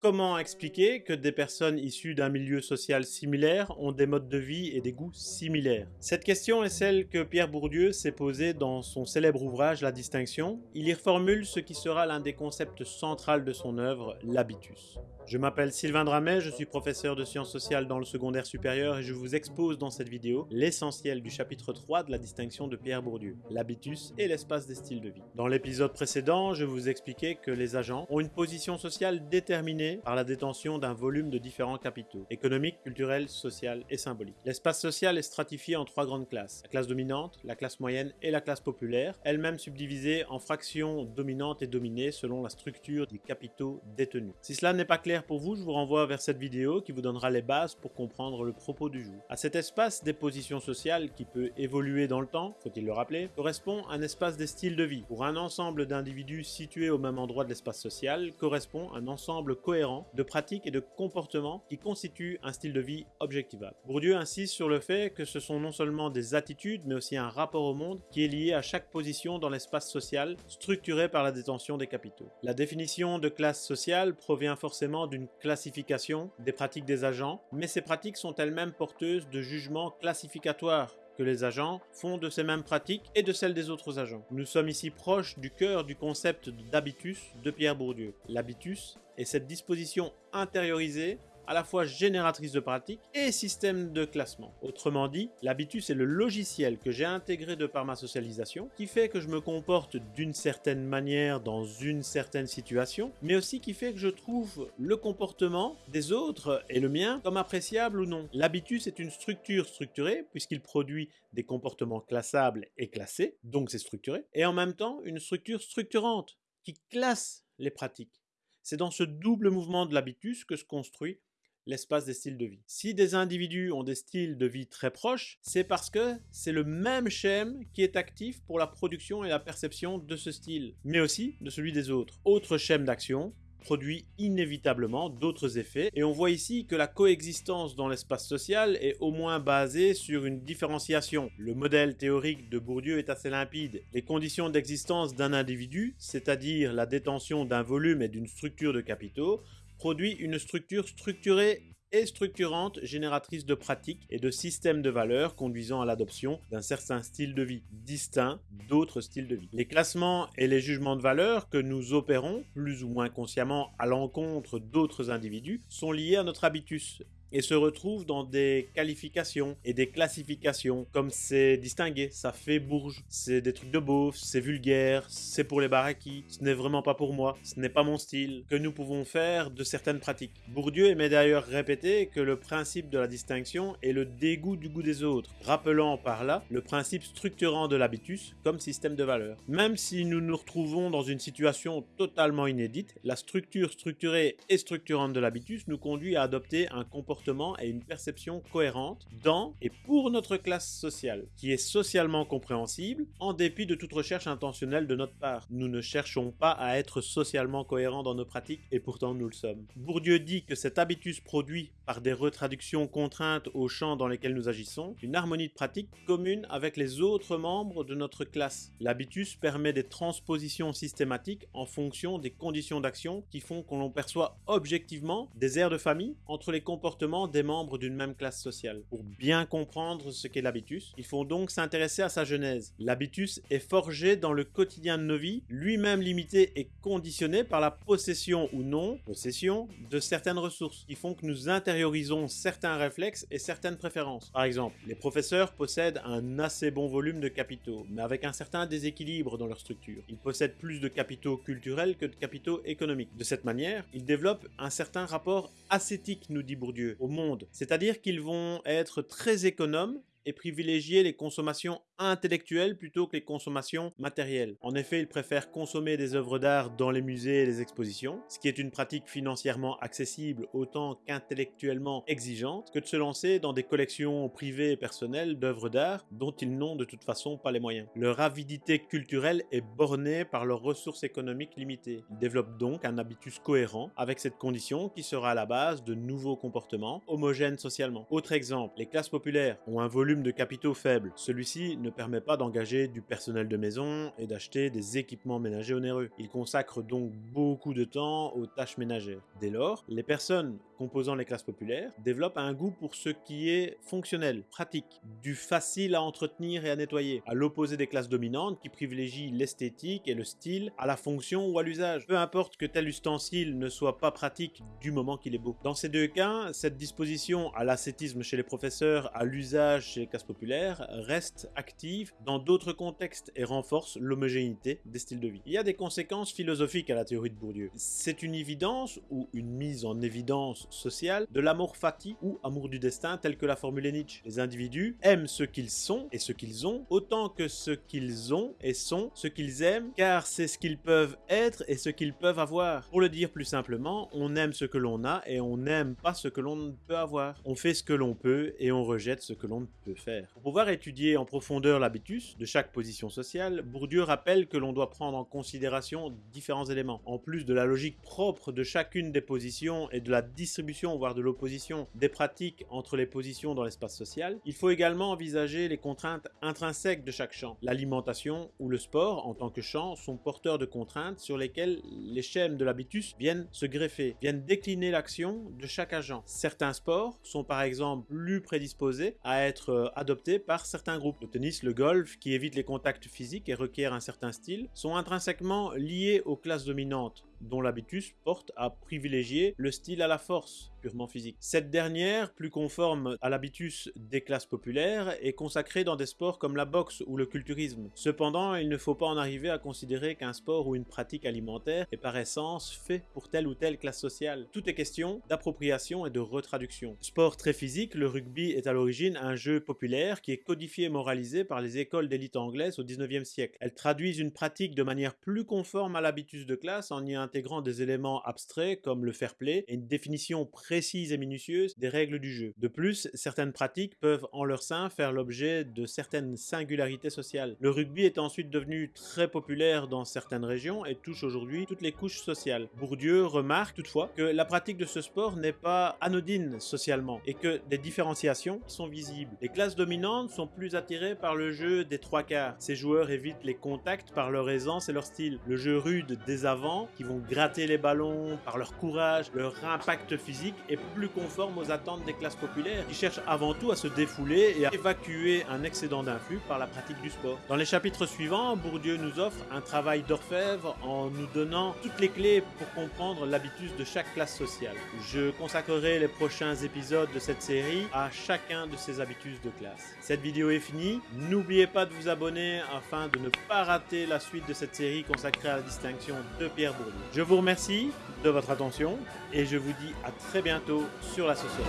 Comment expliquer que des personnes issues d'un milieu social similaire ont des modes de vie et des goûts similaires? Cette question est celle que Pierre Bourdieu s'est posée dans son célèbre ouvrage La Distinction. Il y reformule ce qui sera l'un des concepts centraux de son œuvre, l'habitus. Je m'appelle Sylvain Dramet, je suis professeur de sciences sociales dans le secondaire supérieur et je vous expose dans cette vidéo l'essentiel du chapitre 3 de la distinction de Pierre Bourdieu, l'habitus et l'espace des styles de vie. Dans l'épisode précédent, je vous expliquais que les agents ont une position sociale déterminée par la détention d'un volume de différents capitaux, économiques, culturels, social et symbolique. L'espace social est stratifié en trois grandes classes, la classe dominante, la classe moyenne et la classe populaire, elle-même subdivisée en fractions dominantes et dominées selon la structure des capitaux détenus. Si cela n'est pas clair pour vous, je vous renvoie vers cette vidéo qui vous donnera les bases pour comprendre le propos du jour. À cet espace des positions sociales qui peut évoluer dans le temps, faut-il le rappeler, correspond un espace des styles de vie. Pour un ensemble d'individus situés au même endroit de l'espace social, correspond un ensemble cohérent de pratiques et de comportements qui constituent un style de vie objectivable. Bourdieu insiste sur le fait que ce sont non seulement des attitudes, mais aussi un rapport au monde qui est lié à chaque position dans l'espace social, structuré par la détention des capitaux. La définition de classe sociale provient forcément d'une classification des pratiques des agents, mais ces pratiques sont elles-mêmes porteuses de jugements classificatoires que les agents font de ces mêmes pratiques et de celles des autres agents. Nous sommes ici proches du cœur du concept d'habitus de Pierre Bourdieu. L'habitus est cette disposition intériorisée à la fois génératrice de pratiques et système de classement. Autrement dit, l'habitus est le logiciel que j'ai intégré de par ma socialisation qui fait que je me comporte d'une certaine manière dans une certaine situation, mais aussi qui fait que je trouve le comportement des autres et le mien comme appréciable ou non. L'habitus est une structure structurée puisqu'il produit des comportements classables et classés, donc c'est structuré, et en même temps une structure structurante qui classe les pratiques. C'est dans ce double mouvement de l'habitus que se construit l'espace des styles de vie. Si des individus ont des styles de vie très proches, c'est parce que c'est le même schème qui est actif pour la production et la perception de ce style, mais aussi de celui des autres. Autre schème d'action, produit inévitablement d'autres effets et on voit ici que la coexistence dans l'espace social est au moins basée sur une différenciation. Le modèle théorique de Bourdieu est assez limpide. Les conditions d'existence d'un individu, c'est-à-dire la détention d'un volume et d'une structure de capitaux, produit une structure structurée et structurante génératrice de pratiques et de systèmes de valeurs conduisant à l'adoption d'un certain style de vie distinct d'autres styles de vie. Les classements et les jugements de valeur que nous opérons, plus ou moins consciemment à l'encontre d'autres individus, sont liés à notre habitus et se retrouve dans des qualifications et des classifications. Comme c'est distingué, ça fait bourge, c'est des trucs de beauf, c'est vulgaire, c'est pour les baraquis, ce n'est vraiment pas pour moi, ce n'est pas mon style, que nous pouvons faire de certaines pratiques. Bourdieu aimait d'ailleurs répéter que le principe de la distinction est le dégoût du goût des autres, rappelant par là le principe structurant de l'habitus comme système de valeur. Même si nous nous retrouvons dans une situation totalement inédite, la structure structurée et structurante de l'habitus nous conduit à adopter un comportement et une perception cohérente dans et pour notre classe sociale, qui est socialement compréhensible en dépit de toute recherche intentionnelle de notre part. Nous ne cherchons pas à être socialement cohérents dans nos pratiques et pourtant nous le sommes. Bourdieu dit que cet habitus produit par des retraductions contraintes aux champs dans lesquels nous agissons, une harmonie de pratique commune avec les autres membres de notre classe. L'habitus permet des transpositions systématiques en fonction des conditions d'action qui font qu'on l'on perçoit objectivement des airs de famille entre les comportements des membres d'une même classe sociale. Pour bien comprendre ce qu'est l'habitus, il faut donc s'intéresser à sa genèse. L'habitus est forgé dans le quotidien de nos vies, lui-même limité et conditionné par la possession ou non, possession, de certaines ressources, qui font que nous intériorisons certains réflexes et certaines préférences. Par exemple, les professeurs possèdent un assez bon volume de capitaux, mais avec un certain déséquilibre dans leur structure. Ils possèdent plus de capitaux culturels que de capitaux économiques. De cette manière, ils développent un certain rapport ascétique, nous dit Bourdieu, au monde. C'est-à-dire qu'ils vont être très économes et privilégier les consommations intellectuelles plutôt que les consommations matérielles. En effet, ils préfèrent consommer des œuvres d'art dans les musées et les expositions, ce qui est une pratique financièrement accessible autant qu'intellectuellement exigeante, que de se lancer dans des collections privées et personnelles d'œuvres d'art dont ils n'ont de toute façon pas les moyens. Leur avidité culturelle est bornée par leurs ressources économiques limitées. Ils développent donc un habitus cohérent avec cette condition qui sera à la base de nouveaux comportements homogènes socialement. Autre exemple, les classes populaires ont un volume de capitaux faible. Celui-ci ne permet pas d'engager du personnel de maison et d'acheter des équipements ménagers onéreux. Il consacre donc beaucoup de temps aux tâches ménagères. Dès lors, les personnes composant les classes populaires développent un goût pour ce qui est fonctionnel, pratique, du facile à entretenir et à nettoyer, à l'opposé des classes dominantes qui privilégient l'esthétique et le style à la fonction ou à l'usage. Peu importe que tel ustensile ne soit pas pratique du moment qu'il est beau. Dans ces deux cas, cette disposition à l'ascétisme chez les professeurs, à l'usage chez les classes populaires, reste active dans d'autres contextes et renforce l'homogénéité des styles de vie. Il y a des conséquences philosophiques à la théorie de Bourdieu. C'est une évidence ou une mise en évidence sociale de l'amour fati ou amour du destin tel que l'a formulé Nietzsche. Les individus aiment ce qu'ils sont et ce qu'ils ont autant que ce qu'ils ont et sont ce qu'ils aiment car c'est ce qu'ils peuvent être et ce qu'ils peuvent avoir. Pour le dire plus simplement, on aime ce que l'on a et on n'aime pas ce que l'on ne peut avoir. On fait ce que l'on peut et on rejette ce que l'on ne peut faire. Pour pouvoir étudier en profondeur l'habitus de chaque position sociale, Bourdieu rappelle que l'on doit prendre en considération différents éléments. En plus de la logique propre de chacune des positions et de la voire de l'opposition des pratiques entre les positions dans l'espace social, il faut également envisager les contraintes intrinsèques de chaque champ. L'alimentation ou le sport, en tant que champ, sont porteurs de contraintes sur lesquelles les schèmes de l'habitus viennent se greffer, viennent décliner l'action de chaque agent. Certains sports sont par exemple plus prédisposés à être euh, adoptés par certains groupes. Le tennis, le golf, qui évitent les contacts physiques et requièrent un certain style, sont intrinsèquement liés aux classes dominantes dont l'habitus porte à privilégier le style à la force, purement physique. Cette dernière, plus conforme à l'habitus des classes populaires, est consacrée dans des sports comme la boxe ou le culturisme. Cependant, il ne faut pas en arriver à considérer qu'un sport ou une pratique alimentaire est par essence fait pour telle ou telle classe sociale. Tout est question d'appropriation et de retraduction. Sport très physique, le rugby est à l'origine un jeu populaire qui est codifié et moralisé par les écoles d'élite anglaises au 19e siècle. Elles traduisent une pratique de manière plus conforme à l'habitus de classe en y intégrant des éléments abstraits comme le fair play et une définition précise et minutieuse des règles du jeu. De plus, certaines pratiques peuvent en leur sein faire l'objet de certaines singularités sociales. Le rugby est ensuite devenu très populaire dans certaines régions et touche aujourd'hui toutes les couches sociales. Bourdieu remarque toutefois que la pratique de ce sport n'est pas anodine socialement et que des différenciations sont visibles. Les classes dominantes sont plus attirées par le jeu des trois quarts. Ces joueurs évitent les contacts par leur aisance et leur style. Le jeu rude des avants qui vont gratter les ballons par leur courage, leur impact physique est plus conforme aux attentes des classes populaires qui cherchent avant tout à se défouler et à évacuer un excédent d'influx par la pratique du sport. Dans les chapitres suivants, Bourdieu nous offre un travail d'orfèvre en nous donnant toutes les clés pour comprendre l'habitus de chaque classe sociale. Je consacrerai les prochains épisodes de cette série à chacun de ces habitus de classe. Cette vidéo est finie, n'oubliez pas de vous abonner afin de ne pas rater la suite de cette série consacrée à la distinction de Pierre Bourdieu. Je vous remercie de votre attention et je vous dis à très bientôt sur la société.